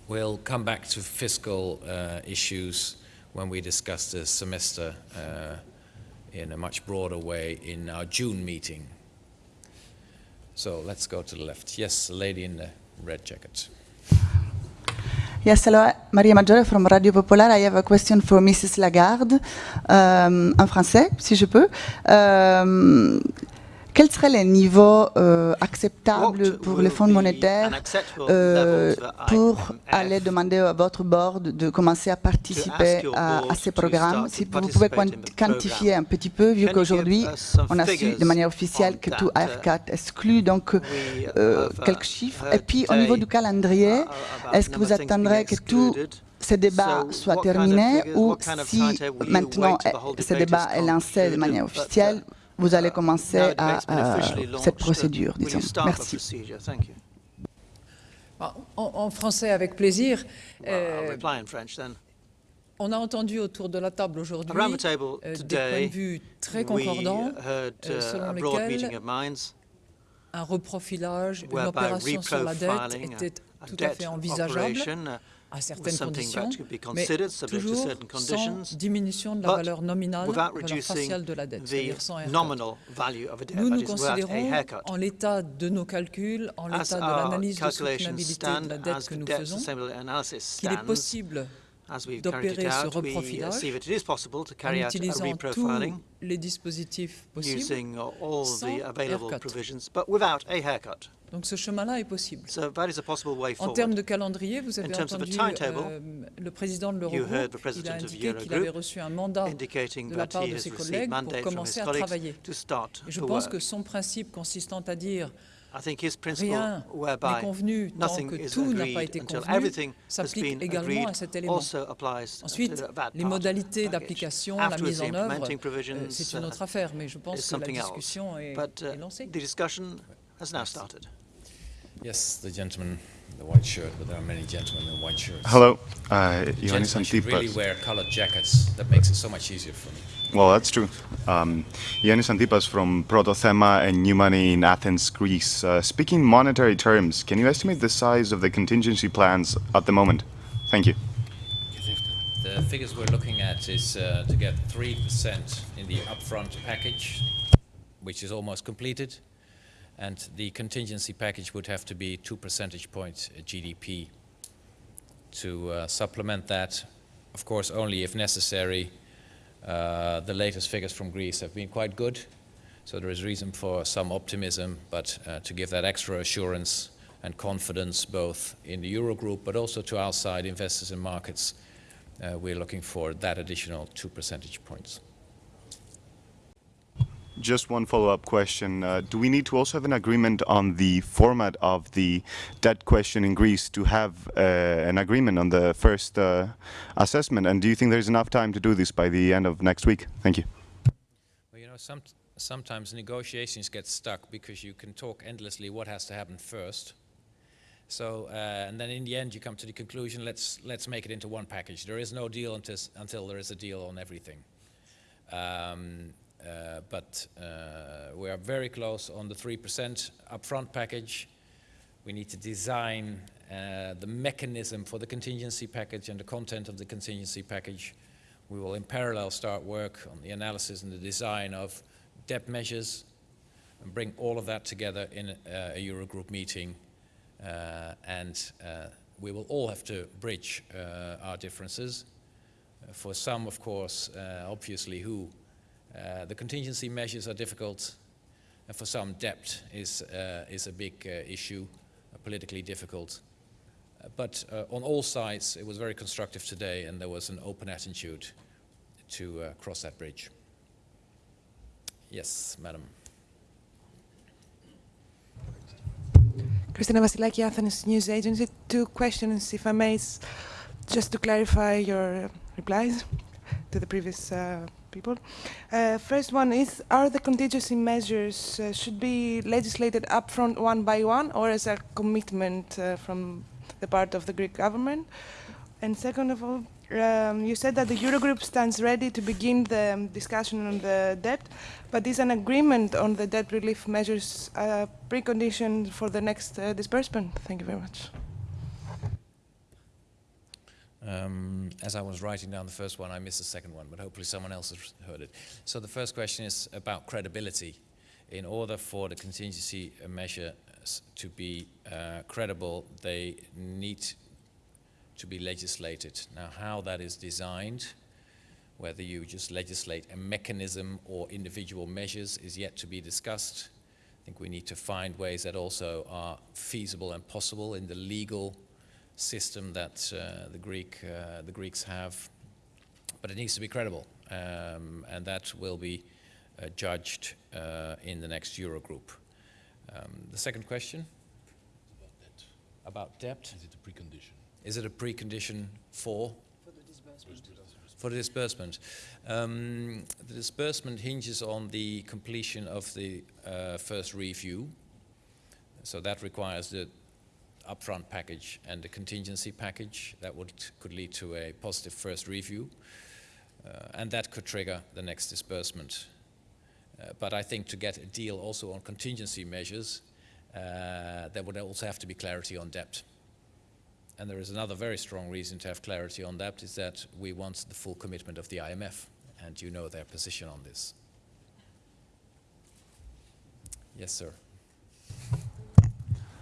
Speaker 1: We'll come back to fiscal uh, issues when we discuss the semester uh, in a much broader way in our June meeting. So let's go to the left. Yes, the lady in the red jacket.
Speaker 10: Yes, hello, Maria Maggiore from Radio Popolare. I have a question for Mrs. Lagarde, euh, en français, si je peux. Euh, quel serait le niveau euh, acceptable
Speaker 9: What
Speaker 10: pour
Speaker 9: will
Speaker 10: le Fonds
Speaker 9: be
Speaker 10: monétaire
Speaker 9: an acceptable
Speaker 10: euh,
Speaker 9: level to the
Speaker 10: pour
Speaker 9: IMF
Speaker 10: aller demander à votre board de commencer à participer
Speaker 9: your
Speaker 10: à, à
Speaker 9: board
Speaker 10: ces
Speaker 9: to
Speaker 10: programmes
Speaker 9: start
Speaker 10: Si
Speaker 9: to
Speaker 10: vous pouvez
Speaker 9: participate in
Speaker 10: quanti-
Speaker 9: the
Speaker 10: quantifier
Speaker 9: program.
Speaker 10: un petit peu, vu
Speaker 9: Can you
Speaker 10: qu'aujourd'hui,
Speaker 9: give us some
Speaker 10: on a su
Speaker 9: figures
Speaker 10: de manière officielle
Speaker 9: on
Speaker 10: que tout
Speaker 9: that, uh,
Speaker 10: AF4 exclut donc
Speaker 9: we
Speaker 10: euh,
Speaker 9: have, uh,
Speaker 10: quelques chiffres.
Speaker 9: heard
Speaker 10: Et puis au niveau
Speaker 9: today,
Speaker 10: du calendrier,
Speaker 9: uh, about
Speaker 10: est-ce que vous
Speaker 9: number of things being
Speaker 10: attendrez que tout
Speaker 9: excluded.
Speaker 10: ces débats
Speaker 9: So
Speaker 10: soient
Speaker 9: what kind of
Speaker 10: terminés
Speaker 9: figures,
Speaker 10: ou
Speaker 9: what kind of
Speaker 10: si
Speaker 9: timetable will you
Speaker 10: maintenant
Speaker 9: wait till the whole
Speaker 10: eh, ce
Speaker 9: debate
Speaker 10: débat
Speaker 9: is
Speaker 10: est lancé de
Speaker 9: concluded,
Speaker 10: manière
Speaker 9: but, uh,
Speaker 10: officielle, vous allez
Speaker 9: now
Speaker 10: commencer
Speaker 9: the
Speaker 10: à,
Speaker 9: debate's been
Speaker 10: à
Speaker 9: officially
Speaker 10: cette
Speaker 9: launched, uh,
Speaker 10: procédure,
Speaker 9: will you
Speaker 10: disons.
Speaker 9: start the
Speaker 10: Merci.
Speaker 9: procedure? Thank you.
Speaker 6: En, en français, avec plaisir.
Speaker 9: Well, I'll
Speaker 6: Euh,
Speaker 9: reply in French then.
Speaker 6: on a entendu autour de la table aujourd'hui
Speaker 9: Around the table
Speaker 6: euh, des points
Speaker 9: today,
Speaker 6: de vue très
Speaker 9: we
Speaker 6: concordants,
Speaker 9: heard
Speaker 6: euh,
Speaker 9: uh,
Speaker 6: selon
Speaker 9: a broad
Speaker 6: lesquels
Speaker 9: meeting of minds
Speaker 6: un reprofilage, une
Speaker 9: whereby
Speaker 6: opération sur la dette
Speaker 9: reprofiling
Speaker 6: était
Speaker 9: a, a
Speaker 6: tout à
Speaker 9: debt
Speaker 6: fait envisageable
Speaker 9: operation uh,
Speaker 6: à
Speaker 9: was
Speaker 6: certaines
Speaker 9: something
Speaker 6: conditions,
Speaker 9: that could be
Speaker 6: mais
Speaker 9: considered subject to
Speaker 6: toujours
Speaker 9: certain
Speaker 6: sans
Speaker 9: conditions,
Speaker 6: diminution de la
Speaker 9: but
Speaker 6: valeur nominale,
Speaker 9: without
Speaker 6: valeur
Speaker 9: reducing
Speaker 6: faciale de la dette,
Speaker 9: the
Speaker 6: c'est-à-dire sans haircut.
Speaker 9: nominal value of a debt,
Speaker 6: Nous
Speaker 9: that
Speaker 6: nous
Speaker 9: is without a
Speaker 6: considérons,
Speaker 9: haircut.
Speaker 6: en l'état de nos calculs, en
Speaker 9: As
Speaker 6: l'état de
Speaker 9: our
Speaker 6: l'analyse de
Speaker 9: calculations
Speaker 6: soutenabilité de
Speaker 9: stand,
Speaker 6: la
Speaker 9: as
Speaker 6: dette que
Speaker 9: the
Speaker 6: nous
Speaker 9: debt
Speaker 6: faisons,
Speaker 9: sustainability analysis
Speaker 6: qu'il est
Speaker 9: stands,
Speaker 6: possible
Speaker 9: as we've carried it
Speaker 6: d'opérer ce
Speaker 9: out, we uh,
Speaker 6: reprofilage
Speaker 9: see that it is possible to
Speaker 6: en
Speaker 9: carry out a
Speaker 6: utilisant tous
Speaker 9: reprofiling
Speaker 6: les dispositifs possibles.
Speaker 9: using all
Speaker 6: sans
Speaker 9: the available
Speaker 6: haircut.
Speaker 9: provisions, but without a haircut.
Speaker 6: Donc ce chemin-là est possible.
Speaker 9: So that is a possible way
Speaker 6: En termes
Speaker 9: forward.
Speaker 6: de calendrier, vous avez
Speaker 9: In terms of a
Speaker 6: entendu
Speaker 9: timetable,
Speaker 6: euh, le président de
Speaker 9: you heard
Speaker 6: l'Eurogroupe,
Speaker 9: the
Speaker 6: il
Speaker 9: president
Speaker 6: a
Speaker 9: of
Speaker 6: indiqué qu'il
Speaker 9: Eurogroup
Speaker 6: avait reçu un mandat
Speaker 9: indicating
Speaker 6: de la
Speaker 9: that
Speaker 6: part
Speaker 9: he
Speaker 6: de
Speaker 9: has
Speaker 6: ses
Speaker 9: received
Speaker 6: collègues pour
Speaker 9: mandate from his
Speaker 6: commencer à
Speaker 9: colleagues
Speaker 6: travailler.
Speaker 9: to start
Speaker 6: Et je
Speaker 9: to
Speaker 6: pense
Speaker 9: work.
Speaker 6: que son principe consistant à dire
Speaker 9: I think his principle
Speaker 6: rien n'est
Speaker 9: whereby
Speaker 6: convenu tant
Speaker 9: nothing
Speaker 6: que
Speaker 9: is
Speaker 6: tout n'a pas
Speaker 9: agreed
Speaker 6: été
Speaker 9: until
Speaker 6: convenu
Speaker 9: everything has
Speaker 6: s'applique
Speaker 9: been
Speaker 6: également
Speaker 9: agreed
Speaker 6: à cet élément.
Speaker 9: also applies
Speaker 6: Ensuite, les
Speaker 9: part
Speaker 6: modalités d'application, la mise en œuvre,
Speaker 9: implementing
Speaker 6: euh,
Speaker 9: provisions
Speaker 6: c'est une
Speaker 9: uh,
Speaker 6: autre affaire, mais je pense
Speaker 9: is
Speaker 6: que la discussion est,
Speaker 9: But
Speaker 6: est
Speaker 9: uh,
Speaker 6: lancée.
Speaker 9: the discussion has now started.
Speaker 1: Yes, the gentleman in the white shirt, but there are many gentlemen in white shirts.
Speaker 11: Hello, uh, Ioannis
Speaker 1: should really
Speaker 11: Antipas.
Speaker 1: wear colored jackets. That makes it so much easier for me.
Speaker 11: Well, that's true. Um, Ioannis Antipas from Protothema and New Money in Athens, Greece. Uh, speaking monetary terms, can you estimate the size of the contingency plans at the moment? Thank you.
Speaker 1: The figures we're looking at is uh, to get 3% in the upfront package, which is almost completed, and the contingency package would have to be 2 percentage points GDP to uh, supplement that. Of course, only if necessary. Uh, the latest figures from Greece have been quite good, so there is reason for some optimism, but uh, to give that extra assurance and confidence both in the Eurogroup but also to outside investors and markets, uh, we're looking for that additional two percentage points.
Speaker 11: Just one follow-up question. Uh, do we need to also have an agreement on the format of the debt question in Greece to have uh, an agreement on the first uh, assessment? And do you think there's enough time to do this by the end of next week? Thank you.
Speaker 1: Well, you know, some, sometimes negotiations get stuck because you can talk endlessly what has to happen first. So, uh, and then in the end, you come to the conclusion: let's let's make it into one package. There is no deal until until there is a deal on everything. Um, but uh, we are very close on the three percent upfront package. We need to design uh, the mechanism for the contingency package and the content of the contingency package. We will in parallel start work on the analysis and the design of debt measures and bring all of that together in a, a Eurogroup meeting. Uh, and uh, we will all have to bridge uh, our differences. Uh, for some, of course, uh, obviously, who uh, the contingency measures are difficult, and for some, debt is, is a big issue, politically difficult. But uh, on all sides, it was very constructive today, and there was an open attitude to uh, cross that bridge. Yes, madam.
Speaker 12: Christina Vasilaki, Athens News Agency. Two questions, if I may, just to clarify your replies to the previous uh, people. Uh, first one is, are the contingency measures uh, should be legislated upfront one by one or as a commitment uh, from the part of the Greek government? And second of all, um, you said that the Eurogroup stands ready to begin the um, discussion on the debt, but is an agreement on the debt relief measures a precondition for the next uh, disbursement? Thank you very much.
Speaker 1: Um, as I was writing down the first one, I missed the second one, but hopefully someone else has heard it. So the first question is about credibility. In order for the contingency measure to be uh, credible, they need to be legislated. Now, how that is designed, whether you just legislate a mechanism or individual measures, is yet to be discussed. I think we need to find ways that also are feasible and possible in the legal system that uh, the Greek uh, the Greeks have, but it needs to be credible, um, and that will be uh, judged uh, in the next Eurogroup. Um, the second question about debt.
Speaker 2: Is it a precondition?
Speaker 1: Is it a precondition for? For the disbursement. For the disbursement. Um, the disbursement hinges on the completion of the uh, first review. So that requires the upfront package and the contingency package. That would, could lead to a positive first review. Uh, and that could trigger the next disbursement. Uh, but I think to get a deal also on contingency measures, uh, there would also have to be clarity on debt. And there is another very strong reason to have clarity on that is that we want the full commitment of the IMF, and you know their position on this. Yes, sir.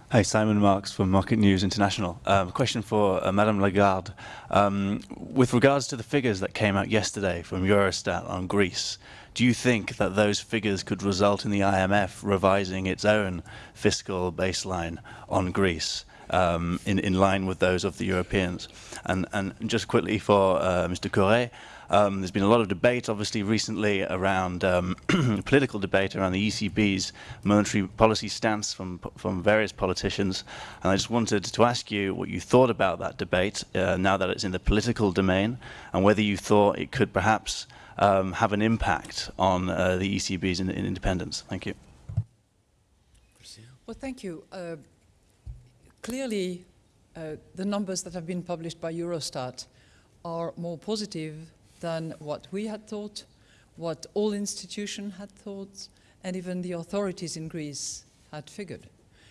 Speaker 13: Hi, Simon Marks from Market News International. Um, question for uh, Madame Lagarde. Um, with regards to the figures that came out yesterday from Eurostat on Greece, do you think that those figures could result in the IMF revising its own fiscal baseline on Greece um, in, in line with those of the Europeans? And, and just quickly for uh, Mr. Cœuré, um, there's been a lot of debate, obviously, recently around um, [CLEARS THROAT] political debate around the ECB's monetary policy stance from from various politicians, and I just wanted to ask you what you thought about that debate uh, now that it's in the political domain, and whether you thought it could perhaps um, have an impact on uh, the ECB's in, in independence. Thank you.
Speaker 6: Well, thank you. Uh, clearly, uh, the numbers that have been published by Eurostat are more positive than what we had thought, what all institutions had thought, and even the authorities in Greece had figured.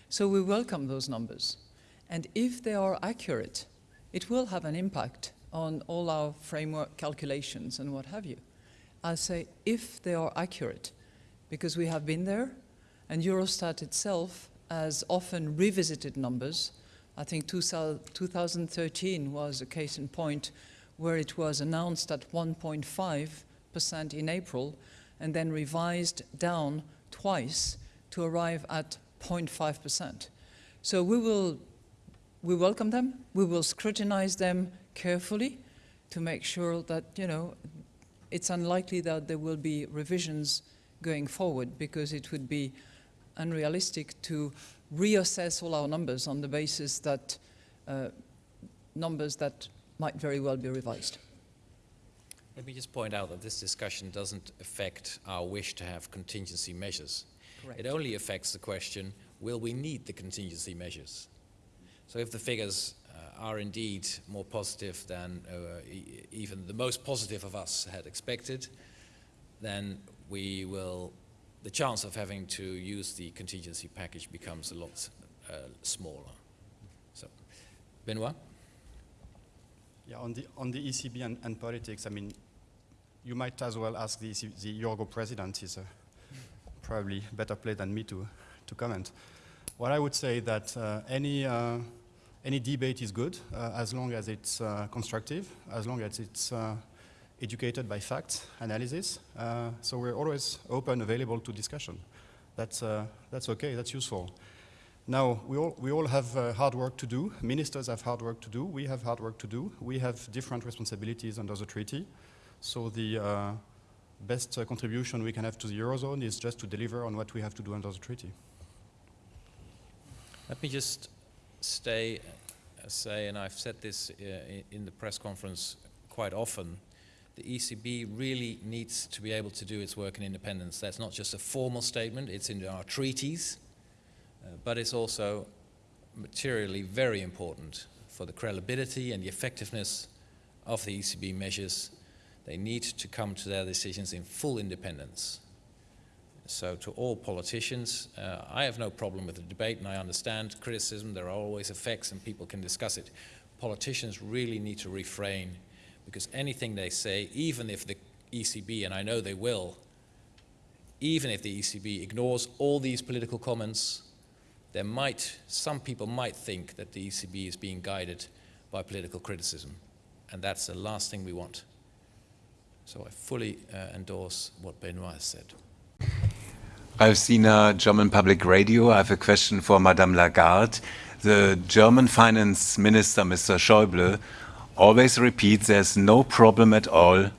Speaker 6: So we welcome those numbers. And if they are accurate, it will have an impact on all our framework calculations and what have you. I say if they are accurate, because we have been there, and Eurostat itself has often revisited numbers. I think 2013 was a case in point where it was announced at 1.5% in April and then revised down twice to arrive at 0.5%. So we will we welcome them. We will scrutinize them carefully to make sure that, you know, it's unlikely that there will be revisions going forward because it would be unrealistic to reassess all our numbers on the basis that uh, numbers that might very well be revised.
Speaker 1: Let me just point out that this discussion doesn't affect our wish to have contingency measures.
Speaker 6: Correct.
Speaker 1: It only affects the question, will we need the contingency measures? So if the figures uh, are indeed more positive than uh, e even the most positive of us had expected, then we will, the chance of having to use the contingency package becomes a lot uh, smaller. So, Benoit?
Speaker 4: Yeah, on the on the ECB and, and politics, I mean, you might as well ask the, EC the Eurogroup president. He's uh, probably better placed than me to, to comment. What I would say that uh, any, uh, any debate is good uh, as long as it's uh, constructive, as long as it's uh, educated by facts, analysis. So we're always open, available to discussion. That's, that's okay, that's useful. Now, we all, we all have uh, hard work to do. Ministers have hard work to do. We have hard work to do. We have different responsibilities under the treaty. So the uh, best uh, contribution we can have to the Eurozone is just to deliver on what we have to do under the treaty.
Speaker 1: Let me just stay, uh, say, and I've said this uh, in, the press conference quite often, the ECB really needs to be able to do its work in independence. That's not just a formal statement, it's in our treaties, but it's also materially very important for the credibility and the effectiveness of the ECB measures. They need to come to their decisions in full independence. So to all politicians, uh, I have no problem with the debate and I understand criticism, there are always effects and people can discuss it. Politicians really need to refrain because anything they say, even if the ECB, and I know they will, even if the ECB ignores all these political comments, there might, some people might think that the ECB is being guided by political criticism. And that's the last thing we want. So I fully uh, endorse what Benoit has said.
Speaker 14: I've seen a German public radio. I have a question for Madame Lagarde. The German finance minister, Mr. Schäuble, always repeats there's no problem at all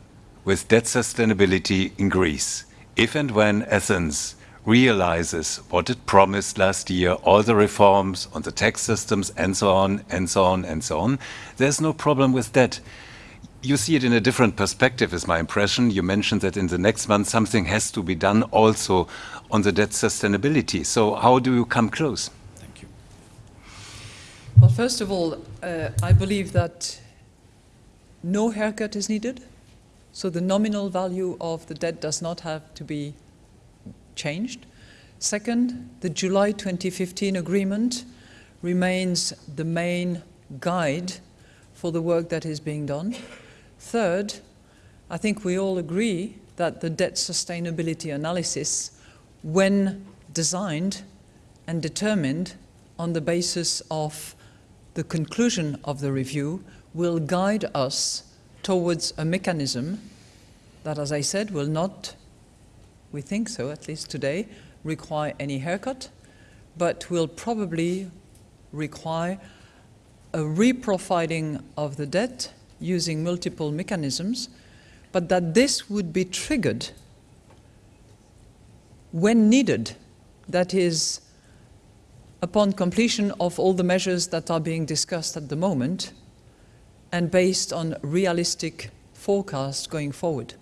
Speaker 14: with debt sustainability in Greece. If and when Athens realizes what it promised last year, all the reforms on the tax systems and so on and so on and so on, there's no problem with that. You see it in a different perspective, is my impression. You mentioned that in the next month something has to be done also on the debt sustainability. So how do you come close?
Speaker 1: Thank you.
Speaker 6: Well, first of all, uh, I believe that no haircut is needed. So the nominal value of the debt does not have to be changed. Second, the July 2015 agreement remains the main guide for the work that is being done. Third, I think we all agree that the debt sustainability analysis when designed and determined on the basis of the conclusion of the review will guide us towards a mechanism that, as I said, will not, we think so, at least today, require any haircut, but will probably require a reprofiling of the debt using multiple mechanisms, but that this would be triggered when needed, that is, upon completion of all the measures that are being discussed at the moment, and based on realistic forecasts going forward.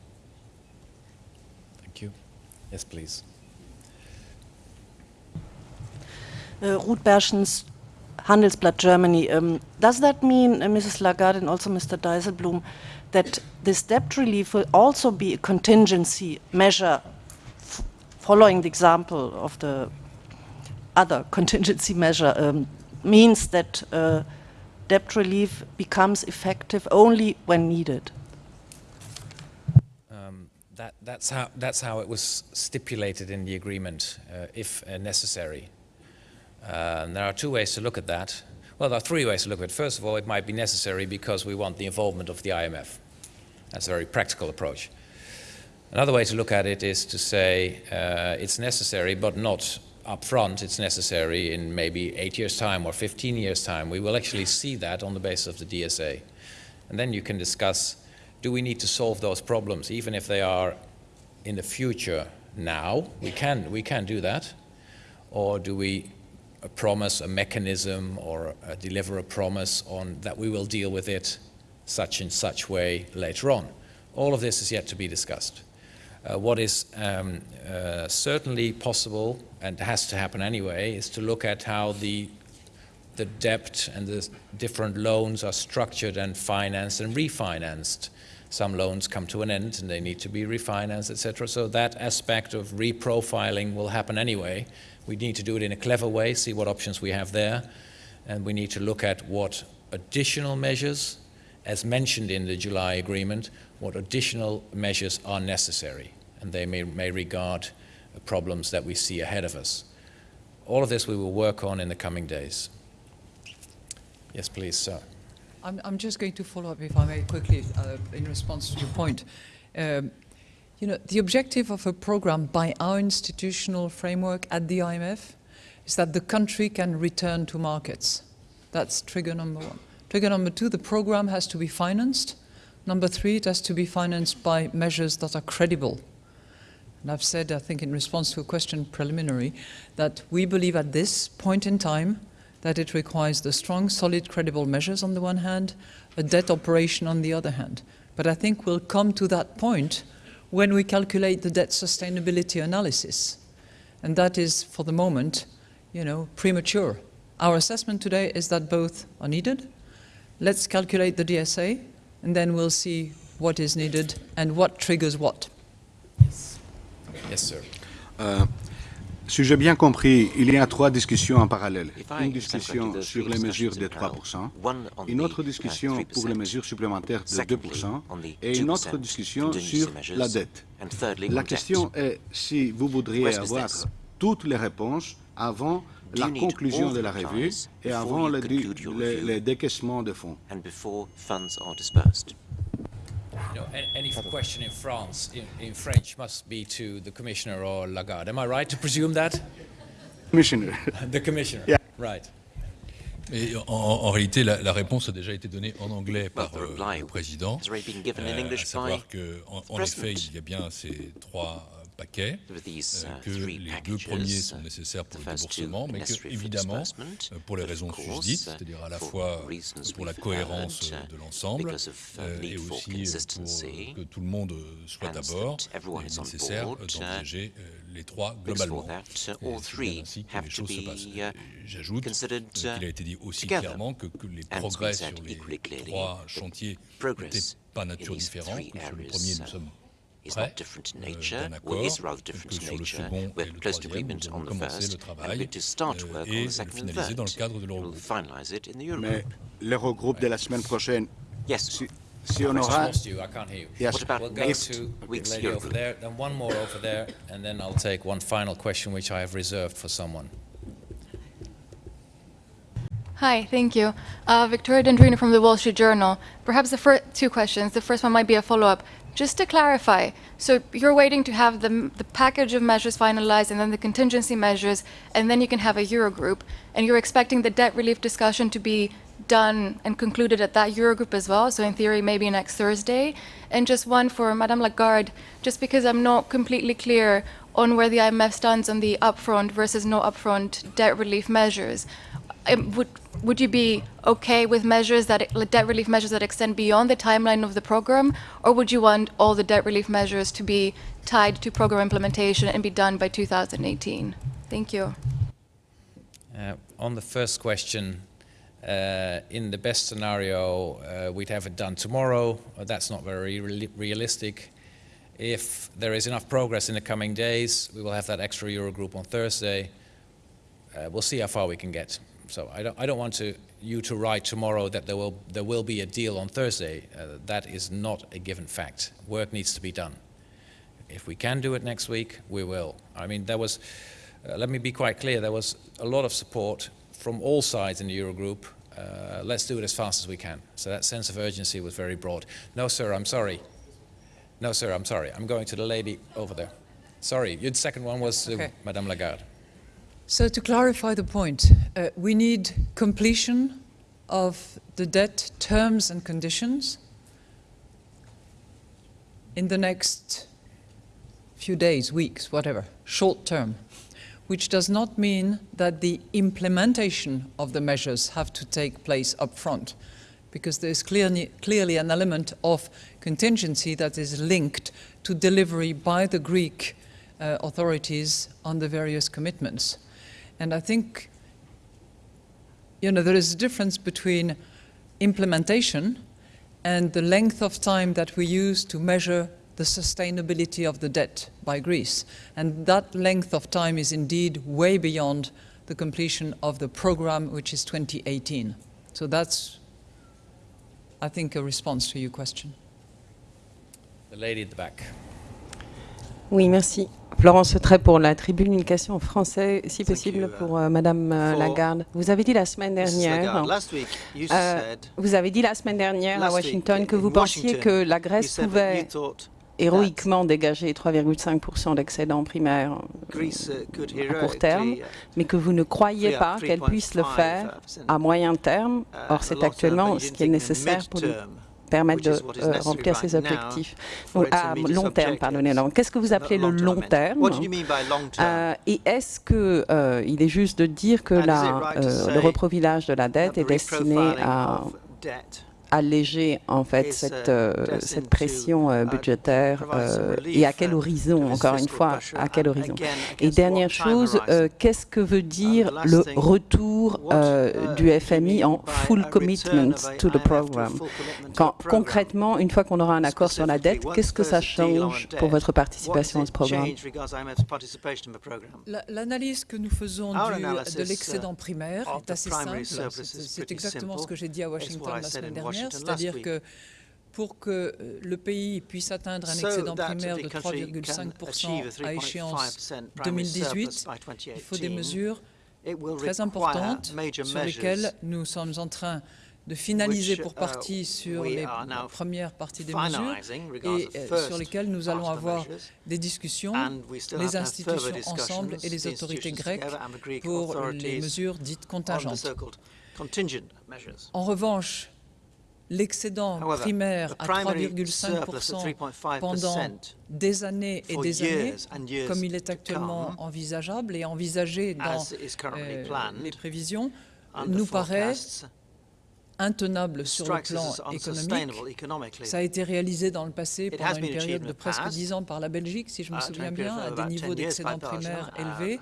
Speaker 1: Yes, please.
Speaker 15: Uh, Ruth Berschens, Handelsblatt Germany. Um, does that mean, uh, Mrs. Lagarde and also Mr. Dijsselbloem, that this debt relief will also be a contingency measure following the example of the other contingency measure um, means that uh, debt relief becomes effective only when needed.
Speaker 1: That, that's, how, that's how it was stipulated in the agreement, uh, if uh, necessary. Uh, there are two ways to look at that. Well, there are three ways to look at it. First of all, it might be necessary because we want the involvement of the IMF. That's a very practical approach. Another way to look at it is to say uh, it's necessary, but not upfront. It's necessary in maybe eight years' time or 15 years' time. We will actually see that on the basis of the DSA. And then you can discuss, do we need to solve those problems, even if they are in the future now? We can, we can do that. Or do we promise a mechanism or uh, deliver a promise on that we will deal with it such and such way later on? All of this is yet to be discussed. Uh, what is um, uh, certainly possible and has to happen anyway is to look at how the the debt and the different loans are structured and financed and refinanced. Some loans come to an end and they need to be refinanced, etc. So that aspect of reprofiling will happen anyway. We need to do it in a clever way, see what options we have there, and we need to look at what additional measures, as mentioned in the July agreement, what additional measures are necessary, and they may, may regard problems that we see ahead of us. All of this we will work on in the coming days. Yes, please, sir.
Speaker 6: I'm, I'm just going to follow up, if I may, quickly, uh, in response to your point. Um, you know, the objective of a program by our institutional framework at the IMF is that the country can return to markets. That's trigger number one. Trigger number two, the program has to be financed. Number three, it has to be financed by measures that are credible. And I've said, I think in response to a question preliminary, that we believe at this point in time that it requires the strong, solid, credible measures on the one hand, a debt operation on the other hand. But I think we'll come to that point when we calculate the debt sustainability analysis. And that is, for the moment, you know, premature. Our assessment today is that both are needed. Let's calculate the DSA, and then we'll see what is needed and what triggers what.
Speaker 1: Yes, yes sir.
Speaker 16: Euh, si j'ai bien compris, il y a trois discussions en parallèle. Une discussion sur les mesures de 3%, une autre discussion pour les mesures supplémentaires de 2% et une autre discussion sur la dette. La question est si vous voudriez avoir toutes les réponses avant la conclusion de la revue et avant le, le, le décaissement de fonds.
Speaker 1: You know, any question in France, in, in, French, must be to the commissioner or Lagarde. Am I right to presume that?
Speaker 16: Commissioner. [LAUGHS]
Speaker 1: the commissioner.
Speaker 16: Yeah.
Speaker 1: Right.
Speaker 2: Mais en, en, réalité, la, la, réponse a déjà été donnée en anglais par euh, le président, euh, à savoir qu'en en effet, il y a bien ces trois paquets, euh,
Speaker 3: uh,
Speaker 2: que les deux premiers sont nécessaires pour le déboursement, mais que, évidemment, euh, pour les raisons susdites, c'est-à-dire à la fois pour la cohérence
Speaker 3: uh,
Speaker 2: de l'ensemble euh, et aussi pour que tout le monde soit d'abord, il est nécessaire d'engager les trois globalement. C'est ainsi que les choses se passent. J'ajoute qu'il a été dit aussi clairement que, que les progrès sur les trois chantiers n'étaient pas nature différente, sur le premier nous sommes
Speaker 3: is not different in nature, or is rather different in nature. We're close to agreement on the first, and we're going to start work on the second and third. We'll finalize it in the Eurogroup.
Speaker 16: l'Eurogroupe de la semaine prochaine,
Speaker 3: yes.
Speaker 16: si, si on aura...
Speaker 1: You, I can't hear you.
Speaker 16: Yes.
Speaker 1: What about we'll go next to week's lady over there, then one more over there, and then I'll take one final question which I have reserved for someone.
Speaker 17: Hi, thank you. Uh, Victoria Dendrinou from the Wall Street Journal. Perhaps the first two questions. The first one might be a follow-up. Just to clarify, so you're waiting to have the, the package of measures finalized and then the contingency measures, and then you can have a Eurogroup, and you're expecting the debt relief discussion to be done and concluded at that Eurogroup as well, so in theory maybe next Thursday. And just one for Madame Lagarde, just because I'm not completely clear on where the IMF stands on the upfront versus no upfront debt relief measures. Um, would would you be okay with measures that debt relief measures that extend beyond the timeline of the program, or would you want all the debt relief measures to be tied to program implementation and be done by 2018? Thank you.
Speaker 1: Uh, on the first question, uh, in the best scenario, uh, we'd have it done tomorrow. that's not very re realistic. If there is enough progress in the coming days, we will have that extra Eurogroup on Thursday. Uh, we'll see how far we can get. So I don't, I don't want to, you to write tomorrow that there will, there will be a deal on Thursday. Uh, that is not a given fact. Work needs to be done. If we can do it next week, we will. I mean, there was, uh, let me be quite clear, there was a lot of support from all sides in the Eurogroup. Uh, let's do it as fast as we can. So that sense of urgency was very broad. No, sir, I'm sorry. No, sir, I'm sorry. I'm going to the lady over there. Sorry, your second one was uh, okay. Madame Lagarde.
Speaker 6: So to clarify the point, uh, we need completion of the debt terms and conditions in the next few days, weeks, whatever, short term, which does not mean that the implementation of the measures have to take place up front, because there is clearly, clearly an element of contingency that is linked to delivery by the Greek uh, authorities on the various commitments. And I think, you know, there is a difference between implementation and the length of time that we use to measure the sustainability of the debt by Greece. And that length of time is indeed way beyond the completion of the program, which is 2018. So that's, I think, a response to your question.
Speaker 1: The lady at the back.
Speaker 18: Oui, merci. Florence Trait pour la tribune, une question en français, si possible, pour euh, Madame euh, Lagarde. Vous avez dit la semaine dernière, euh, vous avez dit la semaine dernière à Washington que vous pensiez que la Grèce pouvait héroïquement dégager 3,5% d'excédent primaire uh, à court terme, uh, mais que vous ne croyez pas qu'elle puisse le faire à moyen terme.
Speaker 9: Uh,
Speaker 18: Or, c'est actuellement ce qui est nécessaire pour permettre de euh, remplir ces objectifs. à long terme, pardonnez-moi. Qu'est-ce que vous appelez le long terme? euh, Et est-ce qu'il euh, il est juste de dire que la, le reprofilage de la dette est destiné à alléger en fait cette, euh, cette pression euh, budgétaire euh, et à quel horizon, encore une fois, à quel horizon Et dernière chose, qu'est-ce que veut dire le retour du FMI en full commitment to the program? Quand, Concrètement, une fois qu'on aura un accord sur la dette, qu'est-ce que ça change pour votre participation à ce programme?
Speaker 6: L'analyse que nous faisons de l'excédent primaire est assez simple. C'est exactement ce que j'ai dit à Washington la semaine dernière c'est-à-dire que pour que euh, le pays puisse atteindre un excédent primaire de 3,5% à échéance 2018, il faut des mesures très importantes sur lesquelles nous sommes en train de finaliser pour uh, partie sur les premières parties des mesures et euh, sur lesquelles nous allons avoir des discussions, les institutions ensemble et les autorités grecques pour les mesures dites contingentes. En revanche, l'excédent primaire à 3,5% pendant des années et des années, comme il est actuellement envisageable et envisagé dans euh, les prévisions, nous paraît intenable sur le plan économique. Ça a été réalisé dans le passé pendant une période de presque 10 ans par la Belgique, si je me uh, souviens bien, à des niveaux d'excédent primaire uh, élevés.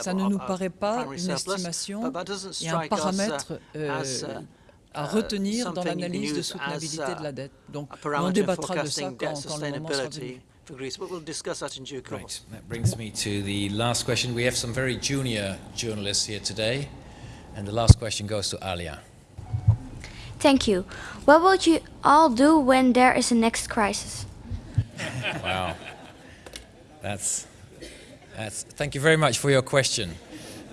Speaker 6: Ça ne nous paraît pas une estimation et un paramètre euh, à retenir dans l'analyse de soutenabilité de la dette. Donc, on débattra de ça quand, quand le moment sera venu.
Speaker 1: Greece, but we'll discuss that in due course. Right. That brings me to the last question. We have some very junior journalists here today, and the last question goes to Alia.
Speaker 19: Thank you. What will you all do when there is a next crisis? [LAUGHS]
Speaker 1: wow. That's, that's, thank you very much for your question.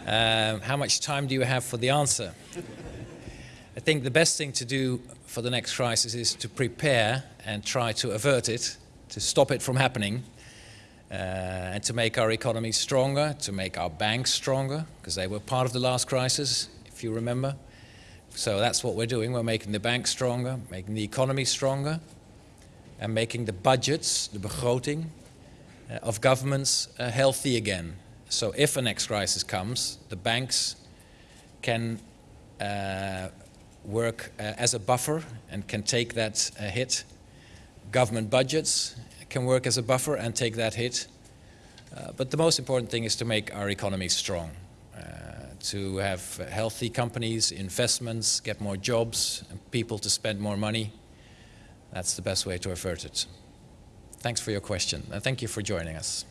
Speaker 1: Um, how much time do you have for the answer? I think the best thing to do for the next crisis is to prepare and try to avert it, to stop it from happening, uh, and to make our economy stronger, to make our banks stronger, because they were part of the last crisis, if you remember. So that's what we're doing. We're making the banks stronger, making the economy stronger, and making the budgets, the begroting, uh, of governments uh, healthy again. So if a next crisis comes, the banks can uh, work uh, as a buffer and can take that uh, hit. Government budgets can work as a buffer and take that hit. Uh, but the most important thing is to make our economy strong, to have healthy companies, investments, get more jobs, and people to spend more money. That's the best way to avert it. Thanks for your question, and thank you for joining us.